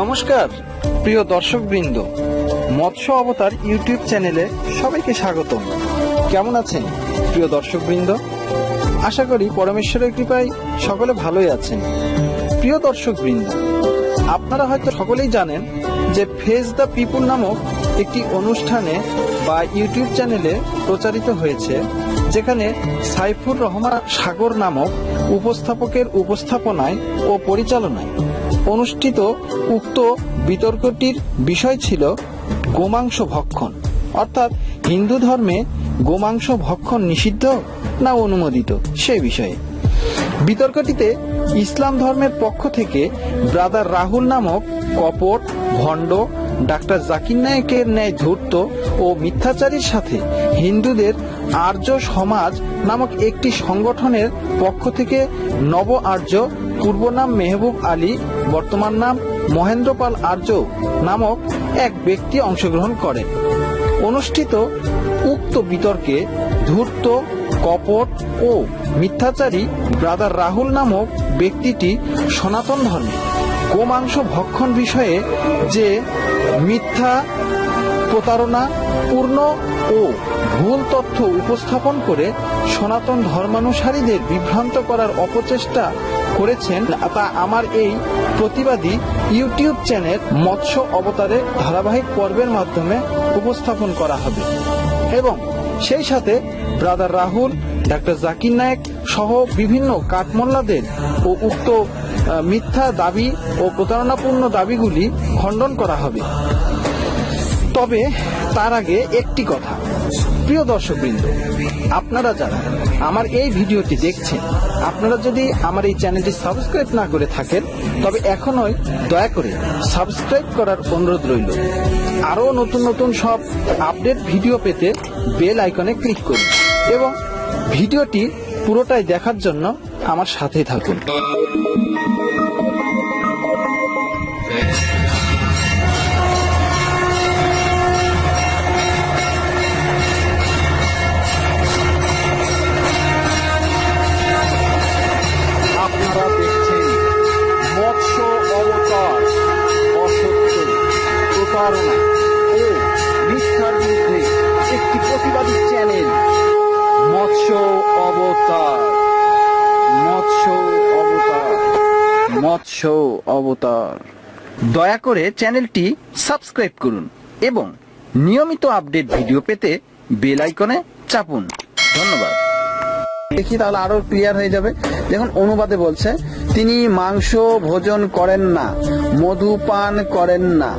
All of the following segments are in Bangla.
নমস্কার, প্রিয় দর্শকবৃন্দ। মৎস্য অবতার ইউটিউব চ্যানেলে সবাইকে স্বাগত কেমন আছেন, প্রিয় দর্শকবৃন্দ? আশা করি পরমেশ্বরের কৃপায় সকলে ভালোই আছেন। প্রিয় দর্শকবৃন্দ, আপনারা হয়তো সকলেই জানেন যে ফেস দ্য পিপুল নামক একটি অনুষ্ঠানে বা ইউটিউব চ্যানেলে প্রচারিত হয়েছে, যেখানে সাইফুর রহমান সাগর নামক উপস্থাপকের উপস্থাপনায় ও পরিচালনায় অনুষ্ঠিত উক্ত বিতর্কটির বিষয় ছিল গোমাংস ভক্ষণ। অর্থাৎ হিন্দু ধর্মে গোমাংস ভক্ষণ নিষিদ্ধ না অনুমোদিত? সেই বিষয়ে। বিতর্কটিতে ইসলাম ধর্মের পক্ষ থেকে ব্রাদার রাহুল নামক কপট, ভণ্ড, ডাক্তার জাকির নায়কের ন্যায় ধূর্ত ও মিথ্যাচারীর সাথে হিন্দুদের আর্য সমাজ নামক একটি সংগঠনের পক্ষ থেকে নব আর্য পূর্ব নাম মেহবুব আলী, বর্তমান নাম মহেন্দ্রপাল আর্য নামক এক ব্যক্তি অংশগ্রহণ করেন। অনুষ্ঠিত উক্ত বিতর্কে ধূর্ত, কপট ও মিথ্যাচারী ব্রাদার রাহুল নামক ব্যক্তিটি সনাতন ধর্মে গোমাংস ভক্ষণ বিষয়ে যে মিথ্যা প্রতারণা, পূর্ণ ও ভুল তথ্য উপস্থাপন করে সনাতন ধর্মানুসারীদের বিভ্রান্ত করার অপচেষ্টা করেছেন তা আমার এই প্রতিবাদী ইউটিউব চ্যানেল মৎস্য অবতারে ধারাবাহিক পর্বের মাধ্যমে উপস্থাপন করা হবে। এবং সেই সাথে ব্রাদার রাহুল, ডাক্তার জাকির নায়েক সহ বিভিন্ন কাঠমোল্লাদের ও উক্ত মিথ্যা দাবি ও প্রতারণাপূর্ণ দাবিগুলি খণ্ডন করা হবে। তবে তার আগে একটি কথা। প্রিয় দর্শকবৃন্দ, আপনারা যারা আমার এই ভিডিওটি দেখছেন, আপনারা যদি আমার এই চ্যানেলটি সাবস্ক্রাইব না করে থাকেন, তবে এখনই দয়া করে সাবস্ক্রাইব করার অনুরোধ রইল। আরও নতুন নতুন সব আপডেট ভিডিও পেতে বেল আইকনে ক্লিক করুন এবং ভিডিওটি পুরোটাই দেখার জন্য আমার সাথেই থাকুন। একটি প্রতিবাদী চ্যানেল। মৎস্য অবতার। মৎস্য অবতার। মৎস্য অবতার। দয়া করে চ্যানেলটি সাবস্ক্রাইব করুন এবং নিয়মিত আপডেট ভিডিও পেতে বেল আইকনে চাপুন। ধন্যবাদ। দেখি তাহলে আরও ক্লিয়ার হয়ে যাবে। দেখুন, অনুবাদে বলছে, তিনি মাংস ভোজন করেন না, মধু পান করেন না,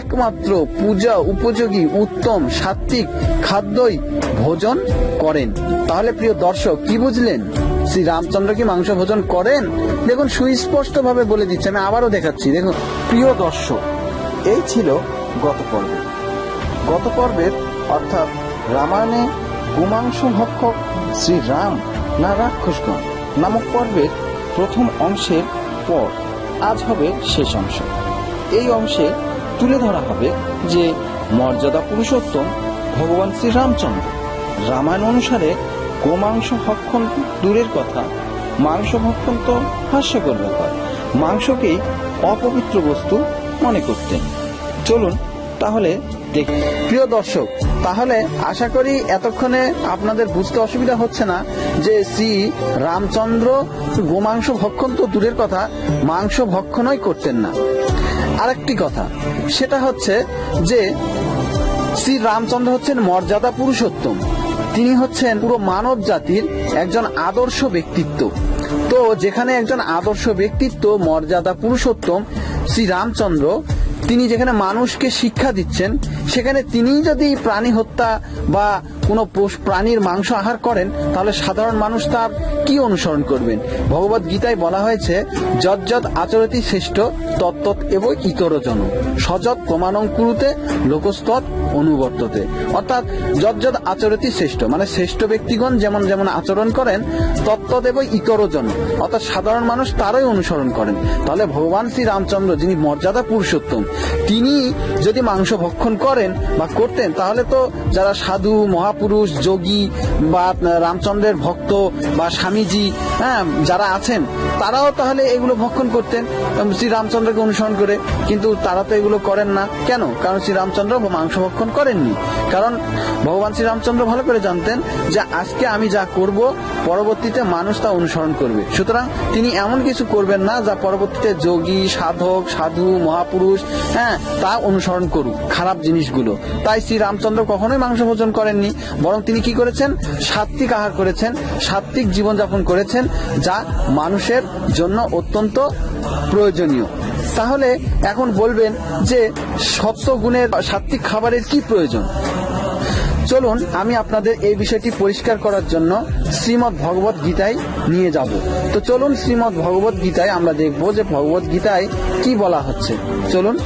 একমাত্র পূজা উপযোগী, উত্তম, সাত্বিক খাদ্যই ভোজন করেন। তাহলে প্রিয় দর্শক, কি বুঝলেন? শ্রী রামচন্দ্র কি মাংস ভোজন করেন? দেখুন সুস্পষ্ট ভাবে বলে দিচ্ছে, আমি আবারও দেখাচ্ছি। দেখুন, প্রিয় দর্শক, এই ছিল গত পর্বে। গত পর্বের, অর্থাৎ রামায়ণে গোমাংস ভক্ষক শ্রীরাম না রাক্ষসগণ? নামক পর্বের প্রথম অংশের পর আজ হবে শেষ অংশ। এই অংশে তুলে ধরা হবে যে মর্যাদা পুরুষোত্তম ভগবান শ্রীরামচন্দ্র রামায়ণ অনুসারে গোমাংস ভক্ষণ দূরের কথা, মাংস ভক্ষণ তো হাস্যকর ব্যাপার, মাংসকেই অপবিত্র বস্তু মনে করতেন। চলুন তাহলে দেখি প্রিয় দর্শক, তাহলে আশা করি এতক্ষণে আপনাদের বুঝতে অসুবিধা হচ্ছে না যে শ্রী রামচন্দ্র গোমাংস ভক্ষণ তো দূরের কথা, মাংস ভক্ষণই করতেন না। আরেকটি কথা, সেটা হচ্ছে যে শ্রী রামচন্দ্র হচ্ছেন মর্যাদা পুরুষোত্তম। তিনি হচ্ছেন পুরো মানব জাতির একজন আদর্শ ব্যক্তিত্ব। তো যেখানে একজন আদর্শ ব্যক্তিত্ব মর্যাদা পুরুষোত্তম, শ্রী রামচন্দ্র তিনি যেখানে মানুষকে শিক্ষা দিচ্ছেন সেখানে তিনি যদি প্রাণী হত্যা বা কোনো প্রাণীর মাংস আহার করেন, তাহলে সাধারণ মানুষ তার কি অনুসরণ করবেন? ভগবত গীতায় বলা হয়েছে যজ্জত আচরতি শ্রেষ্ঠ তত্তৎ এবং ইতরজন। সযৎ প্রমাণং কুরুতে অনুবর্ততে। অর্থাৎ যজ্জত আচরতি শ্রেষ্ঠ মানে শ্রেষ্ঠ ব্যক্তিগণ যেমন যেমন আচরণ করেন তত্ত্বদেব ইতরজন। অর্থাৎ সাধারণ মানুষ তারই অনুসরণ করেন। তাহলে ভগবান শ্রী রামচন্দ্র যিনি মর্যাদা পুরুষোত্তম, তিনি যদি মাংস ভক্ষণ করেন বা করতেন, তাহলে তো যারা সাধু, মহা মহাপুরুষ, যোগী বা রামচন্দ্রের ভক্ত বা স্বামীজি হ্যাঁ যারা আছেন, তারাও তাহলে এগুলো ভক্ষণ করতেন। শ্রী রামচন্দ্রকে অনুসরণ করে, কিন্তু তারা তো এগুলো করেন না। কেন? কারণ শ্রী রামচন্দ্র মাংস ভক্ষণ করেননি। কারণ ভগবান শ্রী রামচন্দ্র ভালো করে জানতেন যে, আজকে আমি যা করব, পরবর্তীতে মানুষ তা অনুসরণ করবে। সুতরাং তিনি এমন কিছু করবেন না, যা পরবর্তীতে যোগী, সাধক, সাধু, মহাপুরুষ হ্যাঁ তা অনুসরণ করুক, খারাপ জিনিসগুলো। তাই শ্রী রামচন্দ্র কখনোই মাংস ভোজন করেননি। বরং তিনি কি করেছেন? সাত্বিক আহার করেছেন সাত্বিক জীবনযাপন করেছেন, যা মানুষের জন্য অত্যন্ত প্রয়োজনীয়। তাহলে এখন বলবেন যে সত্য গুণের সাত্বিক খাবারের কি প্রয়োজন? চলুন, আমি আপনাদের এই বিষয়টি পরিষ্কার করার জন্য শ্রীমৎ ভগবত গীতায় নিয়ে যাব। তো চলুন শ্রীমৎ ভগবত গীতায় আমরা দেখব যে ভগবত গীতায় কি বলা হচ্ছে। চলুন।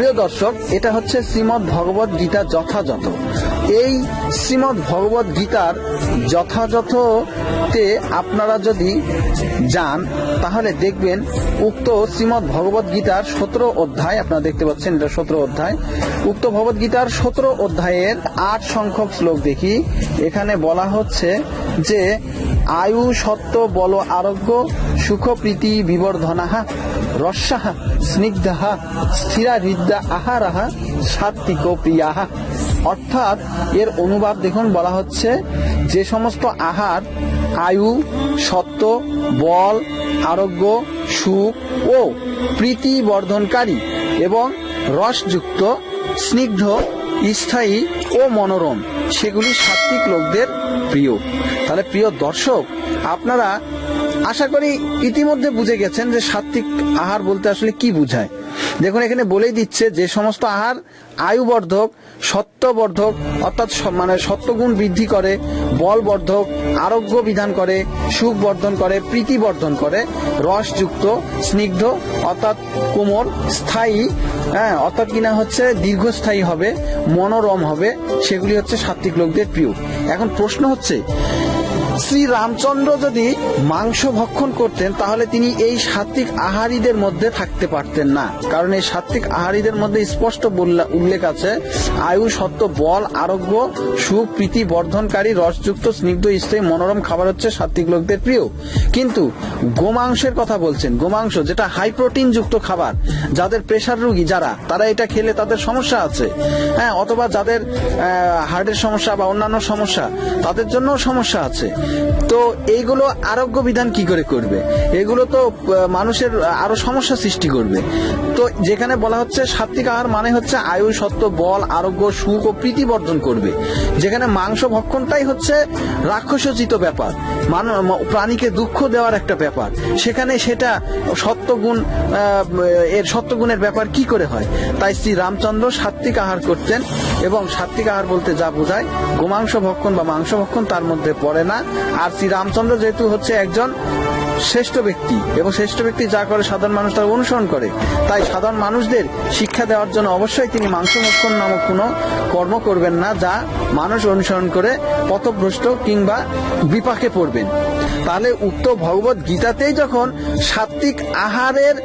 প্রিয় দর্শক এটা হচ্ছে শ্রীমদ্ ভগবত গীতা যথাযথ। এই শ্রীমৎ ভগবত গীতার যথাযথতে আপনারা যদি যান, তাহলে দেখবেন উক্ত শ্রীমৎ ভগবত গীতার সতেরো অধ্যায়, আপনারা দেখতে পাচ্ছেন এটা সতেরো অধ্যায়, উক্ত ভগবত গীতার সতেরো অধ্যায়ের আট সংখ্যক শ্লোক দেখি। এখানে বলা হচ্ছে যে, আয়ু সত্য বল আরোগ্য, সুখ প্রীতি বিবর্ধনাহা রস্যাহা স্নিগ্ধাহা স্থিরা হৃদা আহারাহা সাত্বিক প্রিয়াহা অর্থাৎ এর অনুবাদ দেখুন, বলা হচ্ছে যে সমস্ত আহার, আয়ু সত্য বল, আরোগ্য, সুখ ও প্রীতি বর্ধনকারী এবং রসযুক্ত, স্নিগ্ধ, স্থায়ী ও মনোরম। সেগুলি সাত্বিক লোকদের প্রিয়। তাহলে প্রিয় দর্শক, আপনারা আশা করি ইতিমধ্যে বুঝে গেছেন যে সাত্বিক আহার বলতে আসলে কি বোঝায়। দেখুন, এখানে বলেই দিচ্ছে যে সমস্ত আহার আয়ুবর্ধক, সত্যবর্ধক, অর্থাৎ মানে সত্যগুণ বৃদ্ধি করে, বলবর্ধক, আরোগ্য বিধান করে সুখ বর্ধন করে প্রীতি বর্ধন করে, রসযুক্ত, স্নিগ্ধ, অর্থাৎ কোমর স্থায়ী হ্যাঁ অর্থাৎ কিনা হচ্ছে, দীর্ঘস্থায়ী হবে, মনোরম হবে, সেগুলি হচ্ছে সাত্বিক লোকদের প্রিয়। এখন প্রশ্ন হচ্ছে শ্রী রামচন্দ্র যদি মাংস ভক্ষণ করতেন, তাহলে তিনি এই সাত্বিক আহারীদের মধ্যে থাকতে পারতেন না। কারণ এই সাত্বিক আহারীদের মধ্যে স্পষ্ট উল্লেখ আছে, আয়ু সত্য বল, আরোগ্য, সুখ, প্রীতি, বর্ধনকারী, রসযুক্ত, স্নিগ্ধ, স্থায়ী, মনোরম খাবার হচ্ছে সাত্বিক লোকদের প্রিয়। কিন্তু গোমাংসের কথা বলছেন, গোমাংস, যেটা হাই প্রোটিন যুক্ত খাবার, যাদের প্রেশার রোগী যারা, তারা এটা খেলে তাদের সমস্যা আছে। হ্যাঁ অথবা যাদের হার্টের সমস্যা বা অন্যান্য সমস্যা, তাদের জন্য সমস্যা আছে। তো এইগুলো আরোগ্য বিধান কি করে করবে? এগুলো তো মানুষের আরও সমস্যা সৃষ্টি করবে। তো যেখানে বলা হচ্ছে সাত্বিক আহার মানে হচ্ছে আয়ু সত্য বল, আরোগ্য, সুখ ও প্রীতি বর্ধন করবে। যেখানে মাংস ভক্ষণটাই হচ্ছে রাক্ষসোচিত ব্যাপার প্রাণীকে দুঃখ দেওয়ার একটা ব্যাপার। সেখানে সেটা সত্যগুণ এর সত্যগুণের ব্যাপার কি করে হয়? তাই শ্রী রামচন্দ্র সাত্বিক আহার করতেন এবং সাত্বিক আহার বলতে যা বোঝায়, গোমাংস ভক্ষণ বা মাংস ভক্ষণ তার মধ্যে পড়ে না। আর শ্রী রামচন্দ্র যেহেতু হচ্ছে একজন শ্রেষ্ঠ ব্যক্তি এবং শ্রেষ্ঠ ব্যক্তি যা করে সাধারণ মানুষ তার অনুসরণ করে। তাই সাধারণ মানুষদের শিক্ষা দেওয়ার জন্য অবশ্যই তিনি মাংস ভক্ষণ নামক কোনো কর্ম করবেন না যা মানুষ অনুসরণ করে পথভ্রষ্ট কিংবা বিপাকে পড়বেন। তাহলে উক্ত ভগবত গীতাতেই যখন সাত্বিক আহারের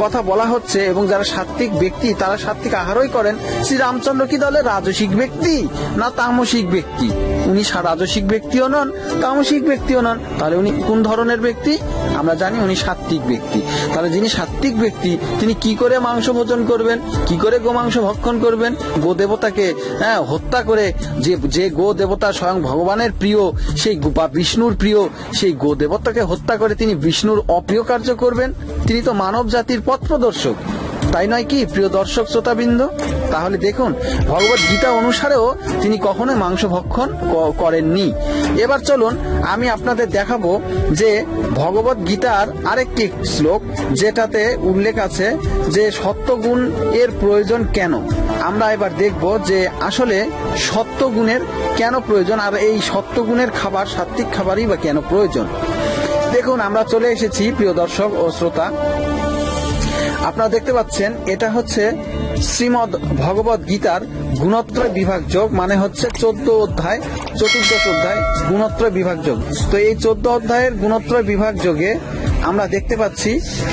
কথা বলা হচ্ছে এবং যারা সাত্বিক ব্যক্তি, তারা সাত্বিক আহারই করেন শ্রী রামচন্দ্র কি দলে রাজসিক ব্যক্তি না তামসিক ব্যক্তি? উনি রাজসিক ব্যক্তিও নন, তামসিক ব্যক্তিও নন। তাহলে উনি কোন ধরনের ব্যক্তি, আমরা জানি উনি সাত্বিক ব্যক্তি। তাহলে যিনি সাত্বিক ব্যক্তি, তিনি কি করে মাংস ভোজন করবেন? কি করে গোমাংস ভক্ষণ করবেন? গো দেবতাকে হ্যাঁ হত্যা করে যে যে গো দেবতা স্বয়ং ভগবানের প্রিয়, সেই বা বিষ্ণুর প্রিয়, সেই গো দেবতাকে হত্যা করে তিনি বিষ্ণুর অপ্রিয় কার্য করবেন? তিনি তো মানব জাতির পথ প্রদর্শক। তাই নয় কি, প্রিয় দর্শক শ্রোতাবৃন্দ? তাহলে দেখুন, ভগবত গীতা অনুসারেও তিনি কখনোই মাংস ভক্ষণ করেননি। এবার চলুন, আমি আপনাদের দেখাবো যে ভগবত গীতার আরেকটি শ্লোক, যেটাতে উল্লেখ আছে যে সত্যগুণ এর প্রয়োজন কেন? আমরা এবার দেখব যে আসলে সত্যগুণের কেন প্রয়োজন, আর এই সত্যগুণের খাবার, সাত্ত্বিক খাবারই বা কেন প্রয়োজন? দেখুন, আমরা চলে এসেছি, প্রিয় দর্শক ও শ্রোতা। আপনারা দেখতে পাচ্ছেন, এটা হচ্ছে শ্রীমদ ভগবত গীতার গুণত্রয় বিভাগ যোগ মানে হচ্ছে চোদ্দ অধ্যায়, চতুর্দশ অধ্যায়, গুণত্রয় বিভাগ যোগ। তো এই চোদ্দ অধ্যায়ের গুণত্রয় বিভাগ যোগে আমরা দেখতে পাচ্ছি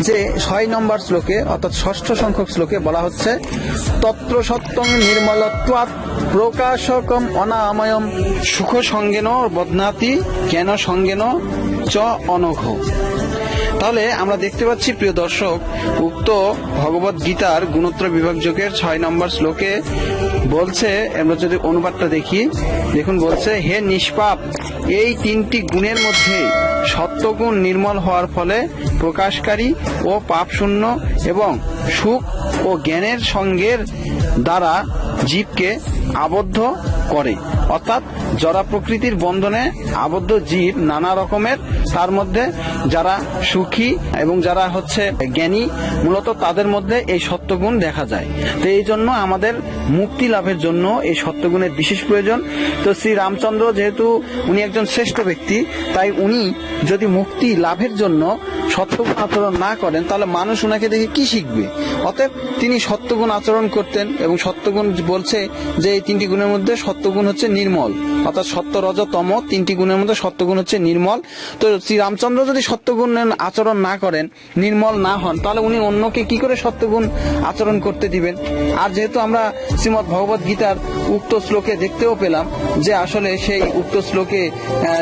যে ছয় নম্বর শ্লোকে, অর্থাৎ ষষ্ঠ সংখ্যক শ্লোকে বলা হচ্ছে, তত্র সত্যং নির্মলত্বাৎ প্রকাশকম অনাময়ম সুখ সঙ্গেন বদনাতি কেন সঙ্গেন চ অনঘ। তাহলে আমরা দেখতে পাচ্ছি, প্রিয় দর্শক, উক্ত ভগবত গীতার গুণোত্তর বিভাগযোগের ছয় নম্বর শ্লোকে বলছে, আমরা যদি অনুবাদটা দেখি, দেখুন বলছে, হে নিষ্পাপ, এই তিনটি গুণের মধ্যে সত্যগুণ নির্মল হওয়ার ফলে প্রকাশকারী ও পাপশূন্য এবং সুখ ও জ্ঞানের সঙ্গের দ্বারা জীবকে আবদ্ধ করে। অর্থাৎ জরা প্রকৃতির বন্ধনে আবদ্ধ জীব নানা রকমের, তার মধ্যে যারা সুখী এবং যারা হচ্ছে জ্ঞানী, মূলত তাদের মধ্যে এই সত্যগুণ দেখা যায়। তো এই জন্য আমাদের মুক্তি লাভের জন্য এই সত্যগুণের বিশেষ প্রয়োজন। তো শ্রী রামচন্দ্র যেহেতু উনি একজন শ্রেষ্ঠ ব্যক্তি, তাই উনি যদি মুক্তি লাভের জন্য সত্যগুণ আচরণ না করেন, তাহলে মানুষ ওনাকে দেখে কি শিখবে? অতএব তিনি সত্যগুণ আচরণ করতেন এবং সত্যগুণ বলছে যে এই তিনটি গুণের মধ্যে সত্যগুণ হচ্ছে নির্মল। অর্থাৎ সত্য রজ তম তিনটি গুণের মধ্যে সত্যগুণ হচ্ছে নির্মল। তো শ্রী রামচন্দ্র যদি সত্যগুণ আচরণ না করেন, নির্মল না হন, তাহলে উনি অন্যকে কি করে সত্যগুণ আচরণ করতে দিবেন? আর যেহেতু আমরা শ্রীমদ ভগবত গীতার উক্ত শ্লোকে দেখতেও পেলাম যে আসলে সেই উক্ত শ্লোকে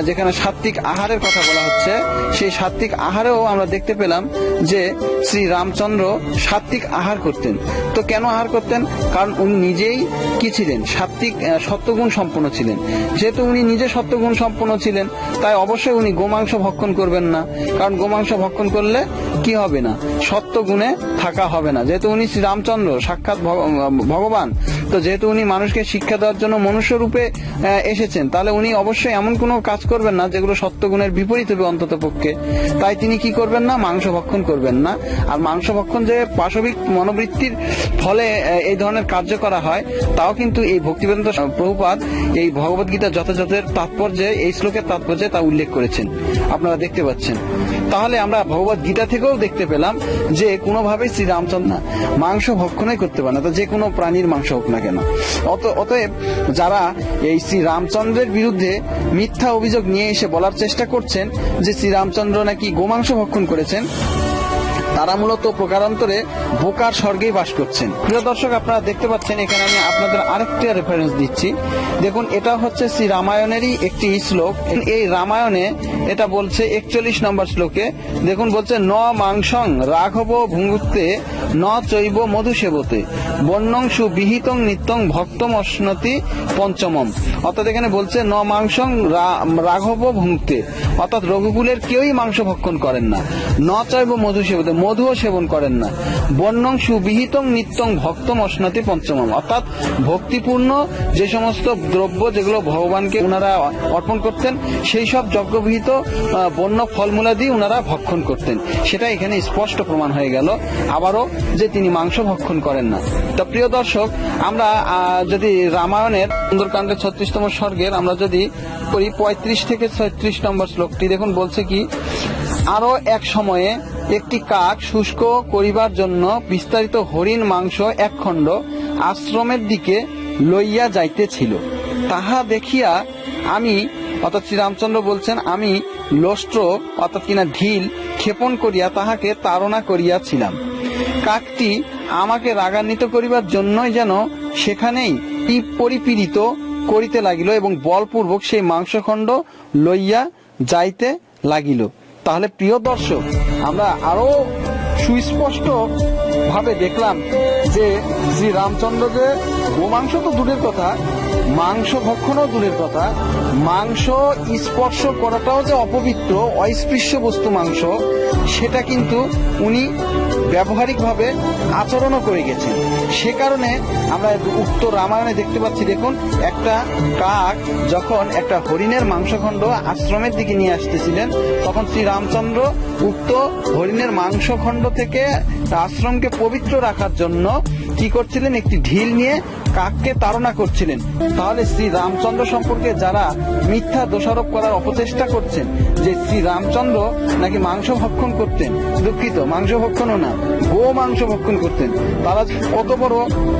যেখানে সাত্বিক আহারের কথা বলা হচ্ছে, সেই সাত্বিক আহারেও আমরা দেখতে পেলাম যে শ্রী রামচন্দ্র সাত্বিক আহার করতেন। তো কেন আহার করতেন? কারণ উনি নিজেই কি ছিলেন? সাত্বিক সত্যগুণ সম্পন্ন ছিলেন। যেহেতু উনি নিজে সত্যগুণ সম্পন্ন ছিলেন, তাই অবশ্যই উনি গোমাংস ভক্ষণ করবেন না। কারণ গোমাংস ভক্ষণ করলে কি হবে না? সত্যগুণে থাকা হবে না। যেহেতু উনি শ্রীরামচন্দ্র, সাক্ষাৎ ভগ- ভগবান তো যেহেতু উনি মানুষকে শিক্ষা দেওয়ার জন্য মনুষ্য রূপে এসেছেন, তাহলে উনি অবশ্যই এমন কোনো কাজ করবেন না যেগুলো সত্যগুণের বিপরীত হবে অন্তত পক্ষে। তাই তিনি কি করবেন না? মাংস ভক্ষণ করবেন না। আর মাংস ভক্ষণ যে পাশবিক মনোবৃত্তির ফলে এই ধরনের কার্য করা হয়, তাও কিন্তু এই ভক্তিবেদান্ত প্রভুপাদ এই ভগবত গীতা যথাযথের তাৎপর্যে, এই শ্লোকের তাৎপর্যে তা উল্লেখ করেছেন। আপনারা দেখতে পাচ্ছেন। তাহলে আমরা ভগবত গীতা থেকেও দেখতে পেলাম যে কোনোভাবেই শ্রী রামচন্দ্র মাংস ভক্ষণই করতে পারে না, তো যে কোনো প্রাণীর মাংস হোক না কেন অত অতএব যারা এই শ্রী রামচন্দ্রের বিরুদ্ধে মিথ্যা অভিযোগ নিয়ে এসে বলার চেষ্টা করছেন যে শ্রীরামচন্দ্র নাকি গোমাংস ভক্ষণ করেছেন তারা মূলত প্রকারান্তরে বোকার স্বর্গেই বাস করছেন। প্রিয় দর্শক, আপনারা দেখতে পাচ্ছেন, এখানে আমি আপনাদের আরেকটা রেফারেন্স দিচ্ছি। দেখুন, এটা হচ্ছে শ্রী রামায়ণেরই একটি শ্লোক। এই রামায়ণে এটা বলছে একচল্লিশ নম্বর শ্লোকে, দেখুন বলছে, ন মাংসং রাঘব ভুঙ্গুতে ন চৈব মধু সেবতে বন্যং সুবিহিতং নিত্যং ভক্তম অশ্নতি পঞ্চমম। অর্থাৎ এখানে বলছে, ন মাংসং রাঘব ভুঙ্গতে অর্থাৎ রঘুকুলের কেউই মাংস ভক্ষণ করেন না। ন চৈব মধু সেবতে মধুও সেবন করেন না। বর্ণং সুবিহিতং নিত্যং ভক্তম অশ্নতি পঞ্চমম। অর্থাৎ ভক্তিপূর্ণ যে সমস্ত দ্রব্য যেগুলো ভগবানকে ওনারা অর্পণ করতেন, সেই সব যজ্ঞবিহিত বন্য ফলমূলাদি ওনারা ভক্ষণ করতেন। সেটা এখানে স্পষ্ট প্রমাণ হয়ে গেল। আবারও যে তিনি মাংস ভক্ষণ করেন না। তো প্রিয় দর্শক, আমরা যদি রামায়ণের সুন্দরকাণ্ডের ছত্রিশতম স্বর্গের আমরা যদি পঁয়ত্রিশ থেকে ছত্রিশ নম্বর শ্লোকটি, দেখুন বলছে কি আরও এক সময়ে একটি কাক শুষ্ক করিবার জন্য বিস্তারিত হরিণ মাংস এক খণ্ড আশ্রমের দিকে লইয়া যাইতেছিল। তাহা দেখিয়া আমি, অর্থাৎ শ্রীরামচন্দ্র বলছেন, আমি লোষ্ট্র অর্থাৎ কিনা ঢিল ক্ষেপণ করিয়া তাহাকে তাড়না করিয়াছিলাম। কাকটি আমাকে রাগান্বিত করিবার জন্যই যেন সেখানেই পরিপীড়িত করিতে লাগিল এবং বলপূর্বক সেই মাংসখণ্ড লইয়া যাইতে লাগিল। তাহলে প্রিয় দর্শক, আমরা আরও সুস্পষ্ট ভাবে দেখলাম যে শ্রী রামচন্দ্র যে গোমাংস তো দূরের কথা, মাংস ভক্ষণও দূরের কথা, মাংস স্পর্শ করাটাও যে অপবিত্র অস্পৃশ্য বস্তু মাংস, সেটা কিন্তু উনি ব্যবহারিকভাবে আচরণও করে গেছে। সে কারণে আমরা উক্ত রামায়ণে দেখতে পাচ্ছি, দেখুন, একটা কাক যখন একটা হরিণের মাংসখণ্ড আশ্রমের দিকে নিয়ে আসতেছিলেন, তখন শ্রী রামচন্দ্র উক্ত হরিণের মাংসখণ্ড থেকে আশ্রমকে পবিত্র রাখার জন্য কি করছিলেন? একটি ঢিল নিয়ে কাককে তাড়না করছিলেন। তাহলে শ্রী রামচন্দ্র সম্পর্কে যারা মিথ্যা দোষারোপ করার অপচেষ্টা করছেন, যে শ্রী রামচন্দ্র নাকি মাংস ভক্ষণ করতেন, দুঃখিত, মাংস ভক্ষণও না, গো মাংস ভক্ষণ করতেন। তারা কত বড়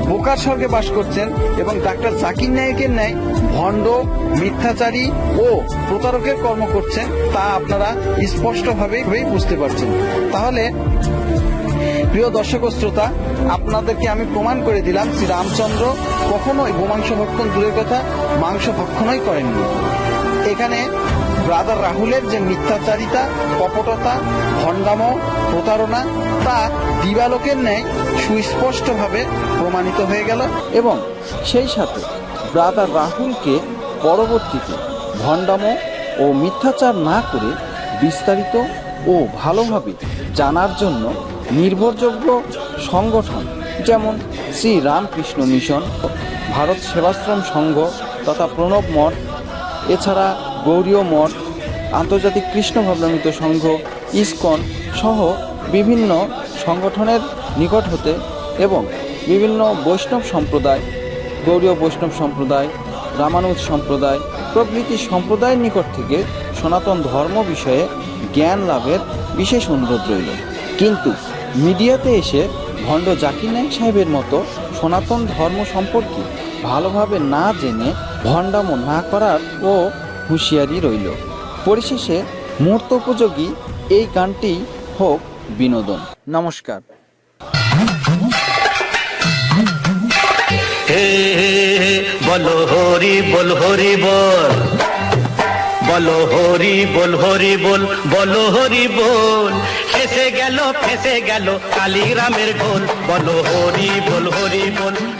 বোকার স্বর্গে বাস করছেন এবং ডাক্তার জাকির নায়কের ন্যায় ভণ্ড, মিথ্যাচারী ও প্রতারকের কর্ম করছেন, তা আপনারা স্পষ্টভাবে বুঝতে পারছেন। তাহলে প্রিয় দর্শক শ্রোতা, আপনাদেরকে আমি প্রমাণ করে দিলাম, শ্রী রামচন্দ্র কখনোই গোমাংস ভক্ষণ দূরের কথা, মাংস ভক্ষণই করেননি। এখানে ব্রাদার রাহুলের যে মিথ্যাচারিতা, কপটতা, ভণ্ডাম, প্রতারণা, তা দিবালোকের ন্যায় সুস্পষ্টভাবে প্রমাণিত হয়ে গেল এবং সেই সাথে ব্রাদার রাহুলকে পরবর্তীতে ভণ্ডাম ও মিথ্যাচার না করে বিস্তারিত ও ভালোভাবে জানার জন্য নির্ভরযোগ্য সংগঠন, যেমন শ্রী রামকৃষ্ণ মিশন, ভারত সেবাশ্রম সংঘ তথা প্রণব মঠ, এছাড়া গৌরীয় মঠ, আন্তর্জাতিক কৃষ্ণ ভাবনামিত সংঘ, ইসকন সহ বিভিন্ন সংগঠনের নিকট হতে এবং বিভিন্ন বৈষ্ণব সম্প্রদায়, গৌরীয় বৈষ্ণব সম্প্রদায়, রামানুজ সম্প্রদায়, প্রভৃতি সম্প্রদায়ের নিকট থেকে সনাতন ধর্ম বিষয়ে জ্ঞান লাভের বিশেষ অনুরোধ রইল। কিন্তু মিডিয়াতে এসে ভণ্ড জাকির নায়ক সাহেবের মতো সনাতন ধর্ম সম্পর্কে ভালোভাবে না জেনে ভণ্ডামো না করার ও হুঁশিয়ারি রইল। পরিশেষে মুহূর্ত উপযোগী এই গানটি হোক বিনোদন। নমস্কার। বলো হরি বল হরি বল। বলো হরি বল হরি বল, বলো হরি বল। গেল ফেসে গেল কালীরামের ঢোল। বলো হরি বল হরি বল বলো